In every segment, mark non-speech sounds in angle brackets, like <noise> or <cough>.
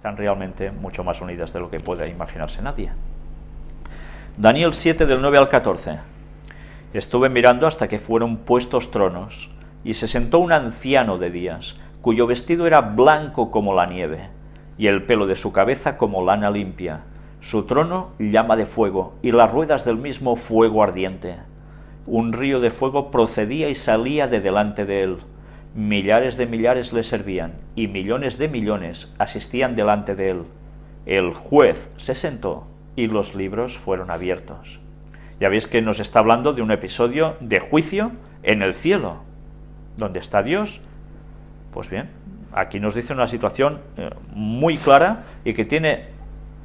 Están realmente mucho más unidas de lo que puede imaginarse nadie. Daniel 7 del 9 al 14. Estuve mirando hasta que fueron puestos tronos, y se sentó un anciano de días, cuyo vestido era blanco como la nieve, y el pelo de su cabeza como lana limpia, su trono llama de fuego, y las ruedas del mismo fuego ardiente. Un río de fuego procedía y salía de delante de él. Millares de millares le servían, y millones de millones asistían delante de él. El juez se sentó, y los libros fueron abiertos. Ya veis que nos está hablando de un episodio de juicio en el cielo. ¿Dónde está Dios? Pues bien, aquí nos dice una situación eh, muy clara y que tiene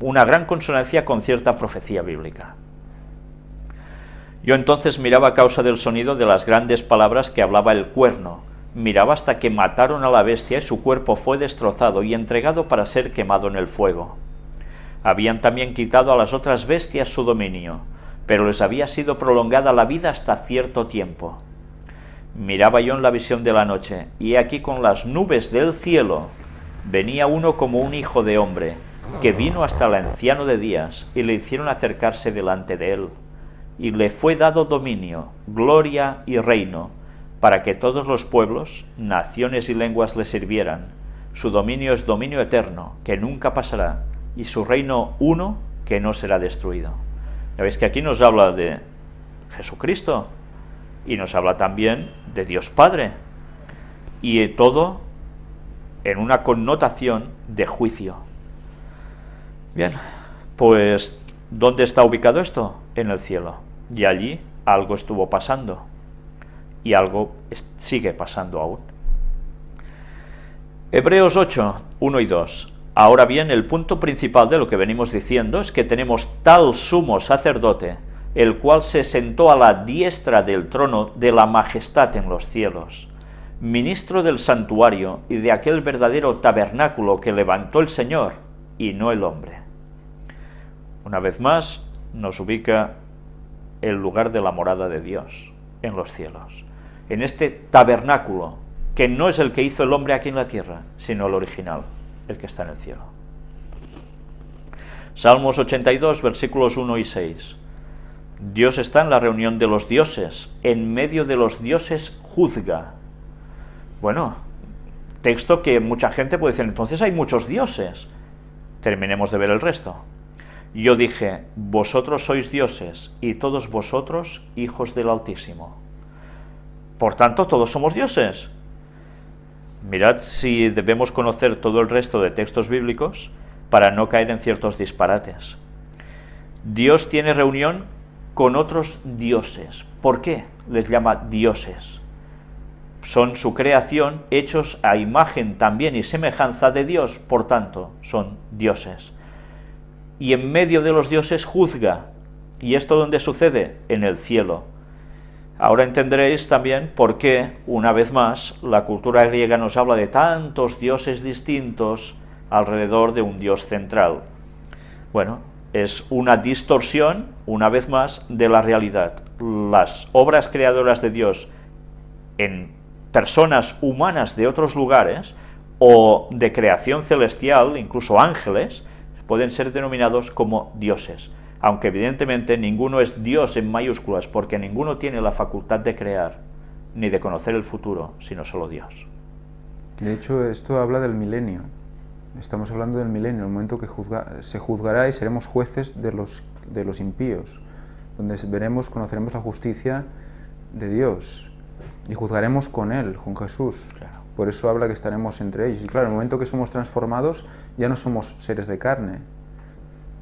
una gran consonancia con cierta profecía bíblica. Yo entonces miraba a causa del sonido de las grandes palabras que hablaba el cuerno, miraba hasta que mataron a la bestia y su cuerpo fue destrozado y entregado para ser quemado en el fuego. Habían también quitado a las otras bestias su dominio, pero les había sido prolongada la vida hasta cierto tiempo. Miraba yo en la visión de la noche, y aquí con las nubes del cielo venía uno como un hijo de hombre, que vino hasta el anciano de días, y le hicieron acercarse delante de él. Y le fue dado dominio, gloria y reino, para que todos los pueblos, naciones y lenguas le sirvieran. Su dominio es dominio eterno, que nunca pasará, y su reino uno, que no será destruido. Ya veis que aquí nos habla de Jesucristo, y nos habla también de Dios Padre, y todo en una connotación de juicio. Bien, pues ¿dónde está ubicado esto? En el cielo. Y allí algo estuvo pasando. Y algo sigue pasando aún. Hebreos 8, 1 y 2. Ahora bien, el punto principal de lo que venimos diciendo es que tenemos tal sumo sacerdote, el cual se sentó a la diestra del trono de la majestad en los cielos, ministro del santuario y de aquel verdadero tabernáculo que levantó el Señor y no el hombre. Una vez más, nos ubica el lugar de la morada de Dios en los cielos, en este tabernáculo, que no es el que hizo el hombre aquí en la tierra, sino el original, el que está en el cielo. Salmos 82, versículos 1 y 6. Dios está en la reunión de los dioses, en medio de los dioses juzga. Bueno, texto que mucha gente puede decir, entonces hay muchos dioses. Terminemos de ver el resto. Yo dije, vosotros sois dioses, y todos vosotros hijos del Altísimo. Por tanto, todos somos dioses. Mirad si debemos conocer todo el resto de textos bíblicos para no caer en ciertos disparates. Dios tiene reunión con otros dioses. ¿Por qué les llama dioses? Son su creación, hechos a imagen también y semejanza de Dios, por tanto, son dioses y en medio de los dioses juzga. ¿Y esto dónde sucede? En el cielo. Ahora entenderéis también por qué, una vez más, la cultura griega nos habla de tantos dioses distintos alrededor de un dios central. Bueno, es una distorsión, una vez más, de la realidad. Las obras creadoras de Dios en personas humanas de otros lugares o de creación celestial, incluso ángeles, pueden ser denominados como dioses, aunque evidentemente ninguno es Dios en mayúsculas, porque ninguno tiene la facultad de crear, ni de conocer el futuro, sino solo Dios. De hecho, esto habla del milenio. Estamos hablando del milenio, el momento que se juzgará y seremos jueces de los, de los impíos, donde veremos, conoceremos la justicia de Dios y juzgaremos con Él, con Jesús. Por eso habla que estaremos entre ellos. Y claro, en el momento que somos transformados, ya no somos seres de carne.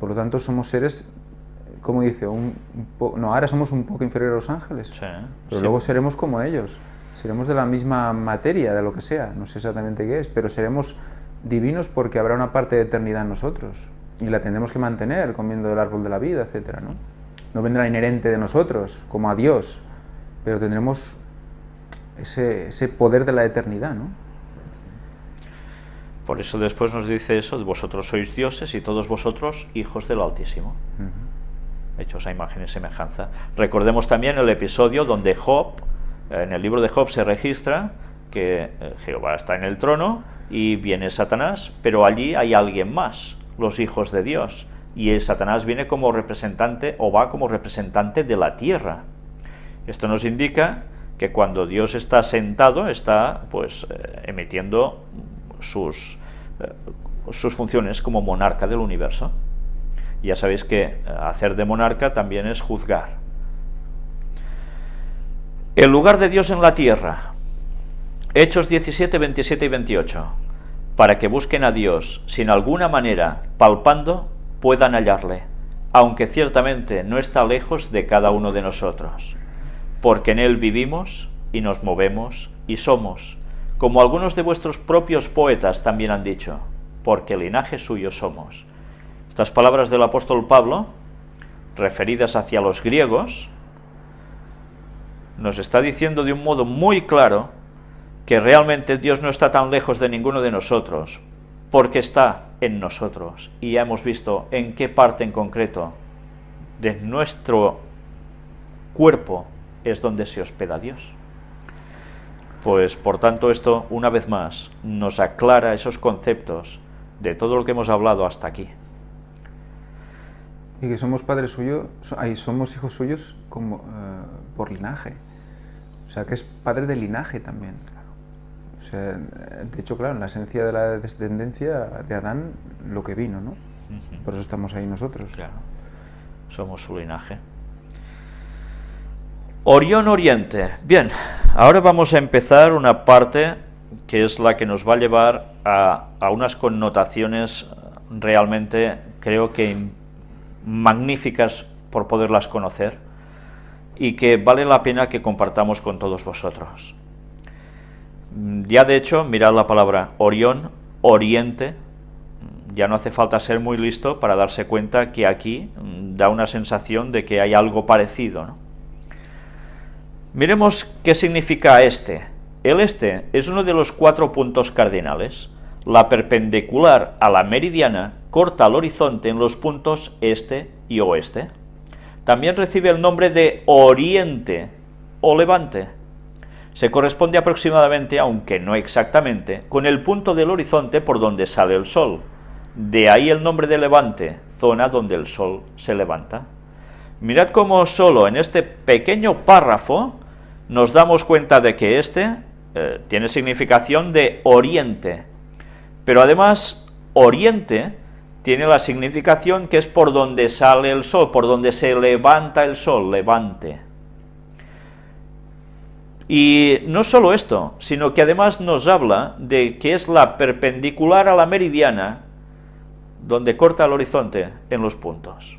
Por lo tanto, somos seres, como dice, un, no, ahora somos un poco inferiores a los ángeles, pero luego seremos como ellos. Seremos de la misma materia, de lo que sea, no sé exactamente qué es, pero seremos divinos porque habrá una parte de eternidad en nosotros y la tendremos que mantener comiendo del árbol de la vida, etc. ¿no? no vendrá inherente de nosotros, como a Dios, pero tendremos ese, poder de la eternidad, ¿no? Por eso después nos dice eso, vosotros sois dioses y todos vosotros hijos del Altísimo. Hechos a imagen y semejanza. Recordemos también el episodio donde Job, en el libro de Job se registra que eh, Jehová está en el trono y viene Satanás, pero allí hay alguien más, los hijos de Dios, y el Satanás viene como representante o va como representante de la tierra. Esto nos indica que cuando Dios está sentado, está pues eh, emitiendo sus, eh, sus funciones como monarca del universo. Ya sabéis que eh, hacer de monarca también es juzgar. El lugar de Dios en la tierra. Hechos 17, 27 y 28. Para que busquen a Dios sin alguna manera, palpando, puedan hallarle, aunque ciertamente no está lejos de cada uno de nosotros. Porque en Él vivimos y nos movemos y somos, como algunos de vuestros propios poetas también han dicho, porque linaje suyo somos. Estas palabras del apóstol Pablo, referidas hacia los griegos, nos está diciendo de un modo muy claro que realmente Dios no está tan lejos de ninguno de nosotros, porque está en nosotros. Y ya hemos visto en qué parte en concreto de nuestro cuerpo es donde se hospeda Dios. Pues por tanto esto, una vez más, nos aclara esos conceptos de todo lo que hemos hablado hasta aquí. Y que somos padres suyos, ahí somos hijos suyos como, eh, por linaje. O sea, que es padre de linaje también. O sea, de hecho, claro, en la esencia de la descendencia de Adán, lo que vino, ¿no? Por eso estamos ahí nosotros. Claro, somos su linaje. Orión Oriente. Bien, ahora vamos a empezar una parte que es la que nos va a llevar a, a unas connotaciones realmente, creo que magníficas por poderlas conocer y que vale la pena que compartamos con todos vosotros. Ya de hecho, mirad la palabra Orión, Oriente, ya no hace falta ser muy listo para darse cuenta que aquí da una sensación de que hay algo parecido. Miremos qué significa este. El este es uno de los cuatro puntos cardinales. La perpendicular a la meridiana corta el horizonte en los puntos este y oeste. También recibe el nombre de oriente o levante. Se corresponde aproximadamente, aunque no exactamente, con el punto del horizonte por donde sale el sol. De ahí el nombre de levante, zona donde el sol se levanta. Mirad cómo solo en este pequeño párrafo nos damos cuenta de que este eh, tiene significación de oriente, pero además oriente tiene la significación que es por donde sale el sol, por donde se levanta el sol, levante. Y no solo esto, sino que además nos habla de que es la perpendicular a la meridiana, donde corta el horizonte en los puntos.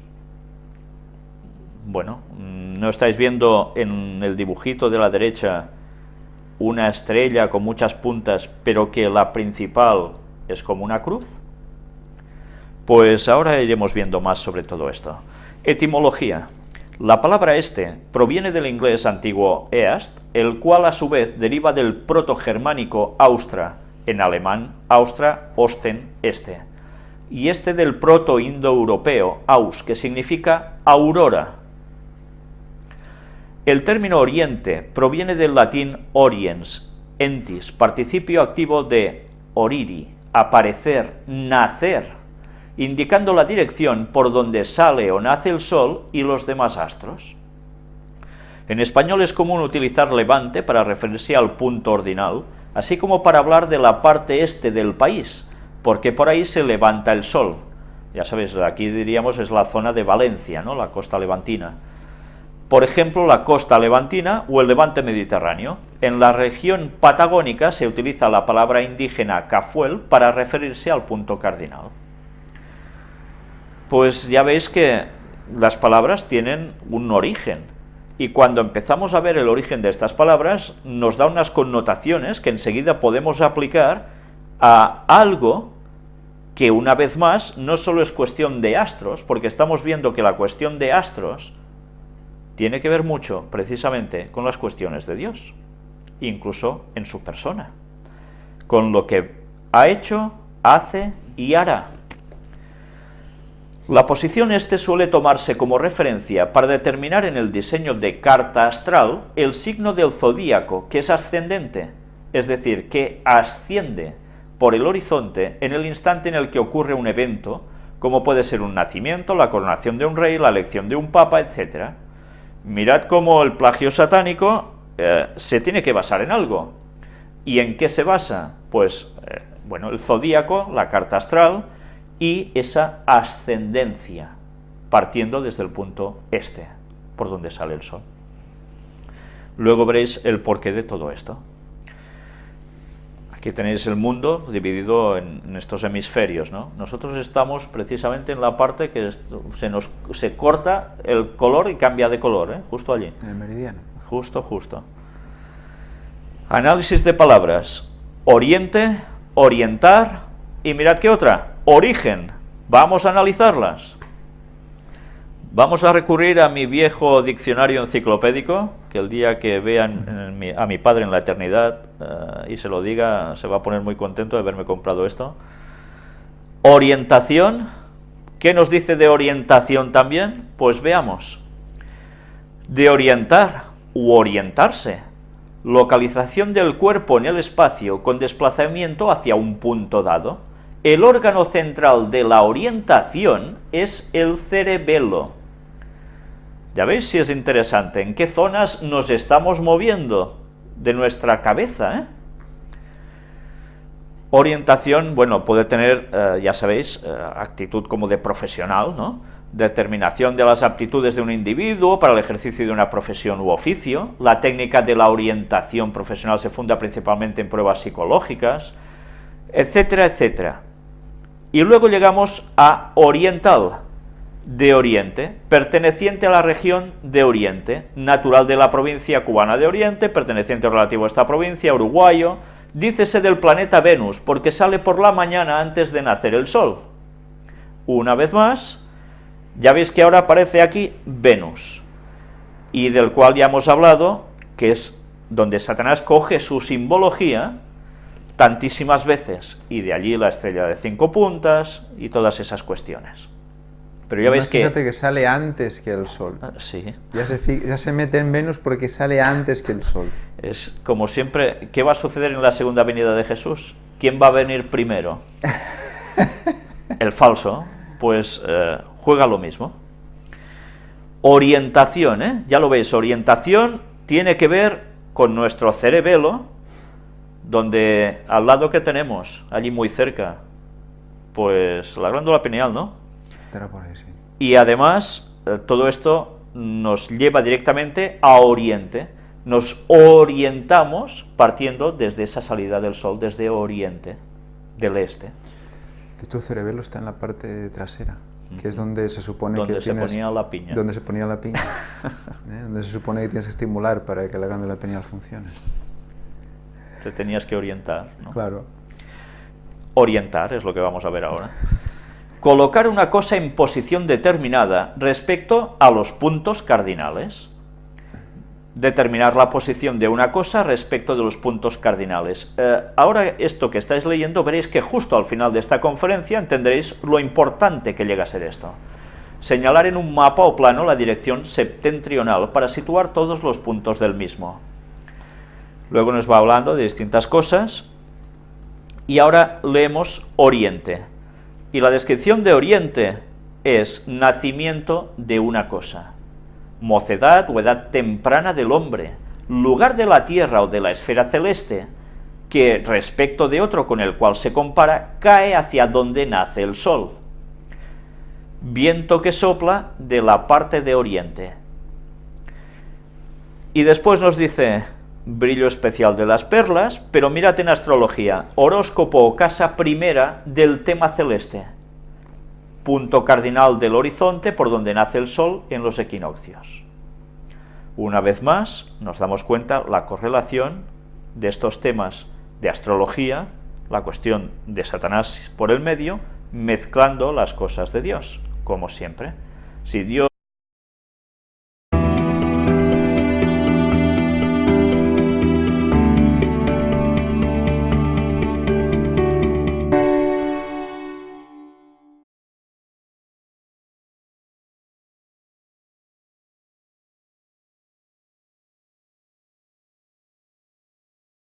Bueno, ¿no estáis viendo en el dibujito de la derecha una estrella con muchas puntas, pero que la principal es como una cruz? Pues ahora iremos viendo más sobre todo esto. Etimología. La palabra este proviene del inglés antiguo east, el cual a su vez deriva del proto-germánico austra, en alemán austra, osten, este, y este del proto-indoeuropeo aus, que significa aurora. El término oriente proviene del latín oriens, entis, participio activo de oriri, aparecer, nacer, indicando la dirección por donde sale o nace el Sol y los demás astros. En español es común utilizar levante para referirse al punto ordinal, así como para hablar de la parte este del país, porque por ahí se levanta el sol. Ya sabéis, aquí diríamos es la zona de Valencia, ¿no? la costa levantina. Por ejemplo, la costa levantina o el levante mediterráneo. En la región patagónica se utiliza la palabra indígena cafuel para referirse al punto cardinal pues ya veis que las palabras tienen un origen. Y cuando empezamos a ver el origen de estas palabras, nos da unas connotaciones que enseguida podemos aplicar a algo que una vez más no solo es cuestión de astros, porque estamos viendo que la cuestión de astros tiene que ver mucho precisamente con las cuestiones de Dios, incluso en su persona, con lo que ha hecho, hace y hará. La posición este suele tomarse como referencia para determinar en el diseño de carta astral el signo del zodíaco, que es ascendente, es decir, que asciende, por el horizonte en el instante en el que ocurre un evento, como puede ser un nacimiento, la coronación de un rey, la elección de un papa, etc. Mirad cómo el plagio satánico eh, se tiene que basar en algo. ¿Y en qué se basa? Pues, eh, bueno, el zodíaco, la carta astral y esa ascendencia, partiendo desde el punto este, por donde sale el sol. Luego veréis el porqué de todo esto. Aquí tenéis el mundo dividido en, estos hemisferios. ¿no? Nosotros estamos precisamente en la parte que se nos se corta el color y cambia de color, ¿eh? justo allí. En el meridiano. Justo, justo. Análisis de palabras. Oriente, orientar y mirad qué otra. Origen. Vamos a analizarlas. Vamos a recurrir a mi viejo diccionario enciclopédico, que el día que vean a mi padre en la eternidad eh, y se lo diga, se va a poner muy contento de haberme comprado esto. Orientación, ¿qué nos dice de orientación también? Pues veamos. De orientar u orientarse. Localización del cuerpo en el espacio con desplazamiento hacia un punto dado. El órgano central de la orientación es el cerebelo ya veis si es interesante, en qué zonas nos estamos moviendo de nuestra cabeza, ¿eh? Orientación, bueno, puede tener, eh, ya sabéis, eh, actitud como de profesional, ¿no? Determinación de las aptitudes de un individuo para el ejercicio de una profesión u oficio. La técnica de la orientación profesional se funda principalmente en pruebas psicológicas, etcétera, etcétera. Y luego llegamos a oriental, de Oriente, perteneciente a la región de Oriente, natural de la provincia cubana de Oriente, perteneciente relativo a esta provincia, uruguayo, dícese del planeta Venus, porque sale por la mañana antes de nacer el Sol. Una vez más, ya veis que ahora aparece aquí Venus, y del cual ya hemos hablado, que es donde Satanás coge su simbología tantísimas veces, y de allí la estrella de cinco puntas y todas esas cuestiones. Pero ya veis que... Fíjate que sale antes que el Sol. Ah, sí. Ya se, ya se mete en Venus porque sale antes que el Sol. Es como siempre, ¿qué va a suceder en la segunda venida de Jesús? ¿Quién va a venir primero? <laughs> el falso. Pues eh, juega lo mismo. Orientación, ¿eh? Ya lo veis, orientación tiene que ver con nuestro cerebelo, donde al lado que tenemos, allí muy cerca, pues la glándula pineal, ¿no? Y además, eh, todo esto nos lleva directamente a Oriente. Nos orientamos partiendo desde esa salida del Sol, desde Oriente, del Este. De hecho, el cerebelo está en la parte trasera, que es donde se supone donde que se ponía la piña. Donde se ponía la piña. <laughs> ¿eh? Donde se supone que tienes que estimular para que la glándula pineal funcione. Te tenías que orientar, ¿no? Claro. Orientar es lo que vamos a ver ahora colocar una cosa en posición determinada respecto a los puntos cardinales. Determinar la posición de una cosa respecto de los puntos cardinales. Eh, ahora esto que estáis leyendo veréis que justo al final de esta conferencia entenderéis lo importante que llega a ser esto. Señalar en un mapa o plano la dirección septentrional para situar todos los puntos del mismo. Luego nos va hablando de distintas cosas y ahora leemos Oriente. Y la descripción de Oriente es nacimiento de una cosa, mocedad o edad temprana del hombre, lugar de la tierra o de la esfera celeste, que respecto de otro con el cual se compara, cae hacia donde nace el sol. Viento que sopla de la parte de oriente. Y después nos dice, brillo especial de las perlas, pero mírate en astrología, horóscopo o casa primera del tema celeste, punto cardinal del horizonte por donde nace el sol en los equinoccios. Una vez más, nos damos cuenta la correlación de estos temas de astrología, la cuestión de Satanás por el medio, mezclando las cosas de Dios, como siempre. Si Dios